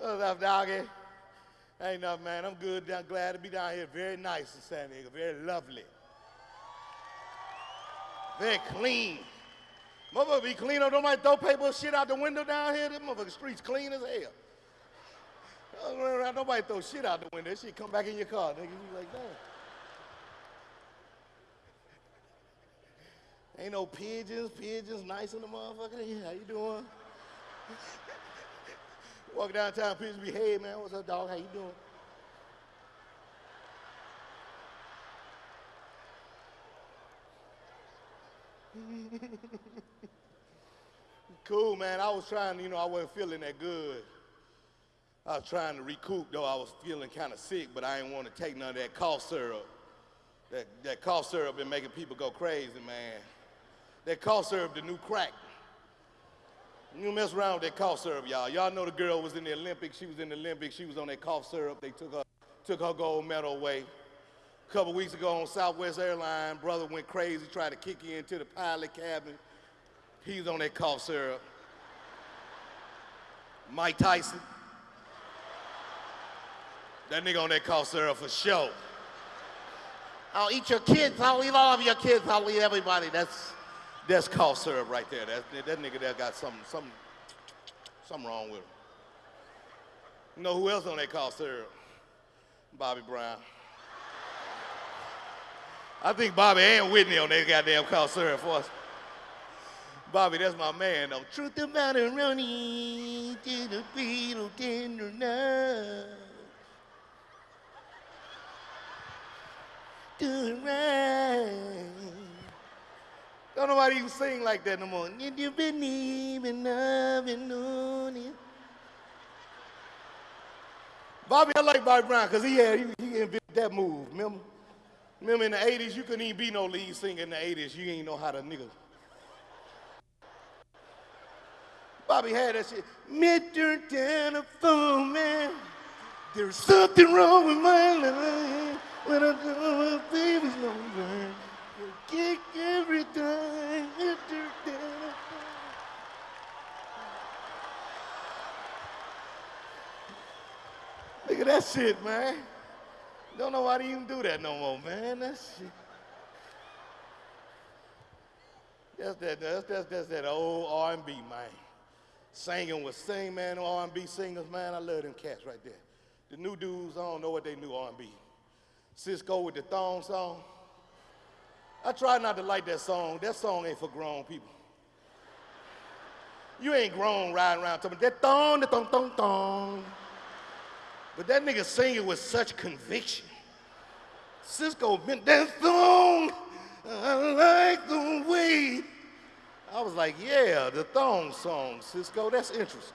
Oh, What's up, doggy? Ain't nothing, man. I'm good. I'm glad to be down here. Very nice in San Diego. Very lovely. Very clean. Motherfucker be clean up. Don't throw paper shit out the window down here. This motherfucker streets clean as hell. Nobody throw shit out the window. That shit come back in your car, nigga. You like that. Ain't no pigeons, pigeons nice in the motherfucker. How you doing? Walk downtown, pigeons be, hey man, what's up, dog? How you doing? cool, man. I was trying, you know, I wasn't feeling that good. I was trying to recoup, though I was feeling kind of sick, but I didn't want to take none of that cough syrup. That, that cough syrup been making people go crazy, man. That cough syrup, the new crack. You mess around with that cough syrup, y'all. Y'all know the girl was in the Olympics. She was in the Olympics. She was on that cough syrup. They took her, took her gold medal away. A couple weeks ago on Southwest Airline, brother went crazy, tried to kick you into the pilot cabin. He's on that cough syrup. Mike Tyson. That nigga on that cough syrup for sure. I'll eat your kids. I'll eat all of your kids. I'll eat everybody. That's that's cough syrup right there. That, that nigga there got something, something, something wrong with him. You know who else on that cough syrup? Bobby Brown. I think Bobby and Whitney on that goddamn cough syrup for us. Bobby, that's my man though. Truth about a running to the beat of tender love. Do it right. Don't nobody even sing like that no more. Did you believe in love and knowing Bobby, I like Bobby Brown because he had he, invented that move. Remember? Remember in the 80s, you couldn't even be no lead singer in the 80s. You ain't know how to nigga. Bobby had that shit. Mr. Telephone Man, there's something wrong with my life when I know my baby's no burn. You kick every time, Mr. Telephone. Look at that shit, man. Don't know why they even do that no more, man. That shit. That's that, that's, that's, that's that old R&B, man. Singing with sing, man, R&B singers, man. I love them cats right there. The new dudes, I don't know what they knew R&B. Sisqó with the thong song. I try not to like that song. That song ain't for grown people. You ain't grown riding around talking that thong, the thong, thong, thong. But that nigga singing with such conviction. Sisqó been that thong. I like the way. I was like, yeah, the thong song, Sisqó. That's interesting.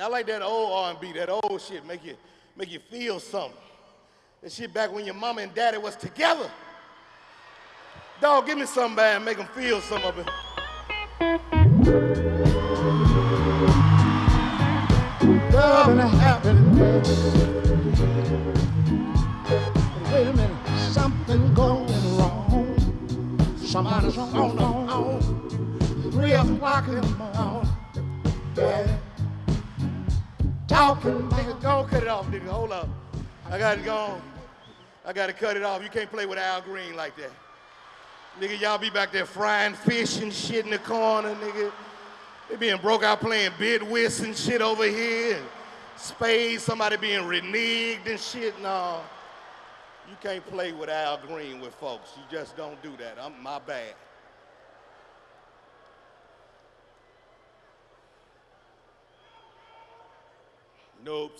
I like that old R&B, that old shit, make you, make you feel something. That shit back when your mama and daddy was together. Dog, give me something bad and make them feel some of it love and happiness. Wait a minute, something going wrong. Somebody's on the phone. Three o'clock in the morning. Yeah. Talking, nigga, don't cut it off, nigga. Hold up. I got to go. I got to cut it off. You can't play with Al Green like that. Nigga, y'all be back there frying fish and shit in the corner, nigga. They being broke out playing bid whist and shit over here. And spades, somebody being reneged and shit. No. You can't play with Al Green with folks. You just don't do that. I'm my bad. Nope.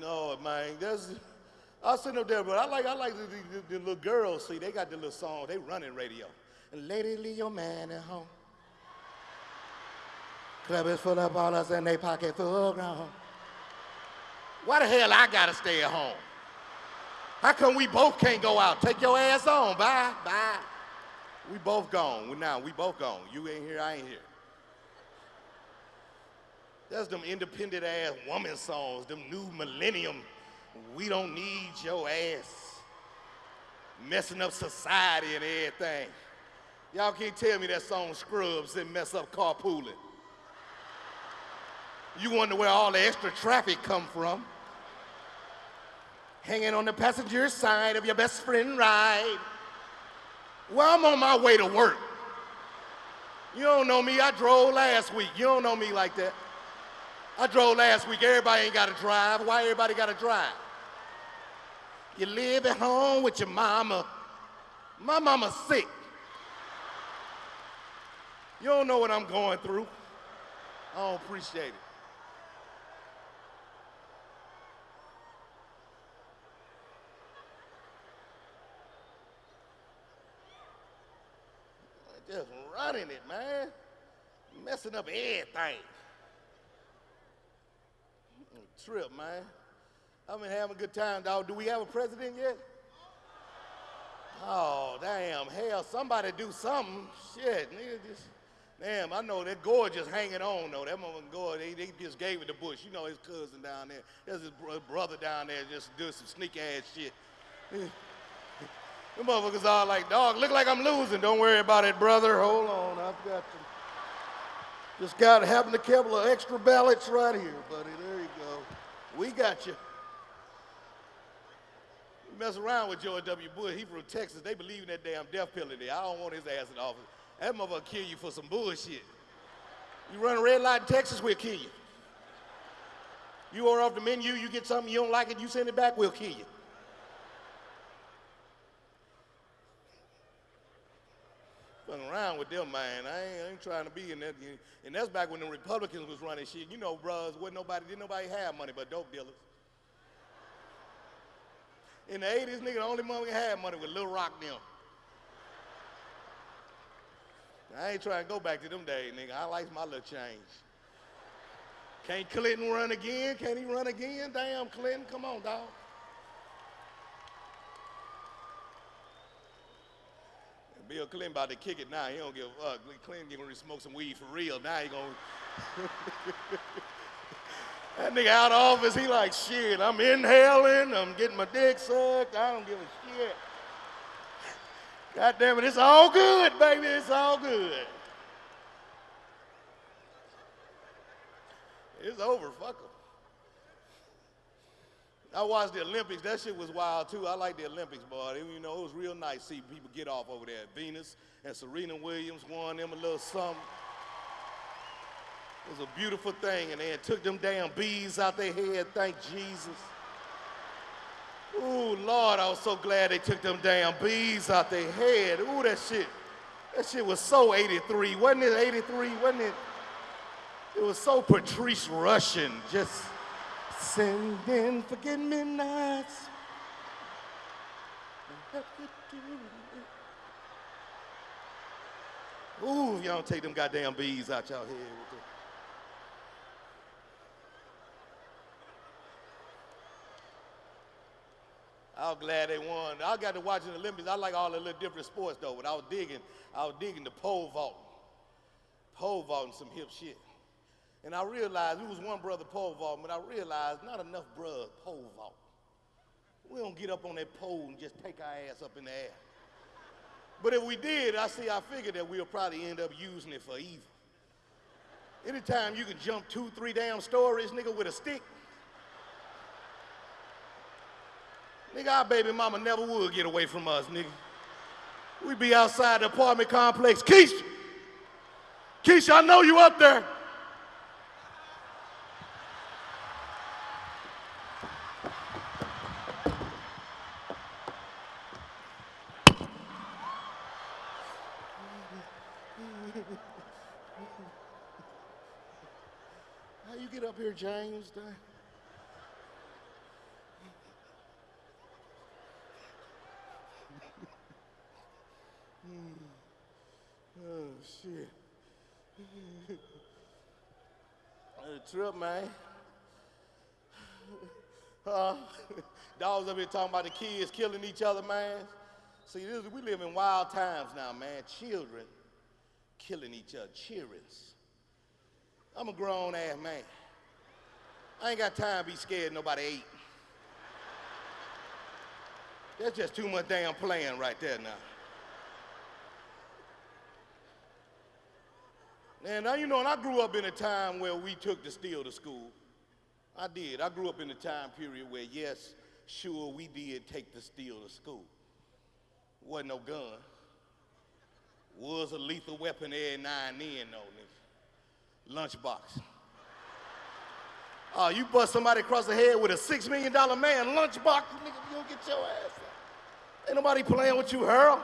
No, man. That's I sitting up there, but I like I like the, the, the, little girls. See, they got the little song. They running radio. And lady, leave your man at home. Club is full of ballers and they pocket full grown. Why the hell I gotta stay at home? How come we both can't go out? Take your ass on, bye, bye. We both gone. We now, we both gone. You ain't here, I ain't here. That's them independent ass woman songs, them new millennium. We don't need your ass. Messing up society and everything. Y'all can't tell me that song Scrubs didn't mess up carpooling. You wonder where all the extra traffic come from. Hanging on the passenger side of your best friend ride. Well, I'm on my way to work. You don't know me, I drove last week. You don't know me like that. I drove last week, everybody ain't gotta drive. Why everybody gotta drive? You live at home with your mama. My mama's sick. You don't know what I'm going through. I don't appreciate it. Just it, man. Messing up everything. Trip, man. I've been having a good time, dog. Do we have a president yet? Oh, damn. Hell, somebody do something. Shit, nigga, just. Damn, I know that Gore just hanging on, though. That motherfucker Gore, they, they just gave it to Bush. You know his cousin down there. There's his bro- brother down there just doing some sneaky ass shit. Them motherfuckers all like, dog, look like I'm losing. Don't worry about it, brother. Hold on, I've got to. Just got to happen a couple of extra ballots right here, buddy. There you go. We got you. You mess around with George W. Bush. He from Texas. They believe in that damn death penalty. I don't want his ass in office. That motherfucker kill you for some bullshit. You run a red light in Texas, we'll kill you. You order off the menu, you get something you don't like it, you send it back, we'll kill you. Around with them, man. I ain't, I ain't trying to be in that. And that's back when the Republicans was running shit. You know, bros, wasn't nobody, didn't nobody have money but dope dealers. In the 80s, nigga, the only money had money was Lil Rock them. I ain't trying to go back to them days, nigga. I like my little change. Can't Clinton run again? Can't he run again? Damn, Clinton, come on, dog. Bill Clinton about to kick it now. He don't give a fuck. Clinton to smoke some weed for real. Now he gonna. that nigga out of office, he like, shit, I'm inhaling, I'm getting my dick sucked, I don't give a shit. God damn it, it's all good, baby, it's all good. It's over, fuck 'em. I watched the Olympics. That shit was wild too. I like the Olympics, boy. You know, it was real nice to see people get off over there. Venus and Serena Williams won them a little something. It was a beautiful thing, and they took them damn bees out their head. Thank Jesus. Ooh, Lord, I was so glad they took them damn bees out their head. Ooh, that shit. That shit was so 83. Wasn't it 83? Wasn't it? It was so Patrice Rushen. Just sending forget me nots. Ooh, y'all don't take them goddamn bees out y'all head with them. I was glad they won. I got to watch the Olympics. I like all the little different sports though, but I was digging, I was digging the pole vault. Pole vaulting some hip shit. And I realized, we was one brother pole vault, but I realized not enough brothers pole vault. We don't get up on that pole and just take our ass up in the air. But if we did, I see, I figured that we'll probably end up using it for evil. Anytime you can jump two, three damn stories, nigga, with a stick, nigga, our baby mama never would get away from us, nigga. We'd be outside the apartment complex. Keisha! Keisha, I know you up there. How you get up here, James? oh, shit. a trip, man. Uh, dogs up here talking about the kids killing each other, man. See, this, we live in wild times now, man. Children killing each other, childrens. I'm a grown ass man. I ain't got time to be scared nobody ate. That's just too much damn playing right there now. And now, you know, and I grew up in a time where we took the steel to school. I did. I grew up in a time period where, yes, sure, we did take the steel to school. Wasn't no gun. Was a lethal weapon every now and then, though. Lunchbox. Oh, you bust somebody across the head with a six million dollar man lunchbox, nigga, get your ass. Ain't nobody playing with you, Harold.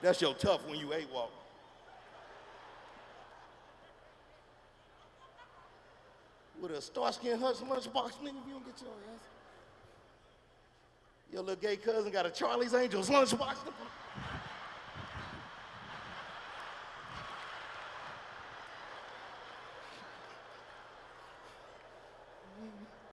That's your tough when you eight walk. With a Starsky and Hutch lunchbox, nigga, you don't get your ass. Your little gay cousin got a Charlie's Angels lunchbox.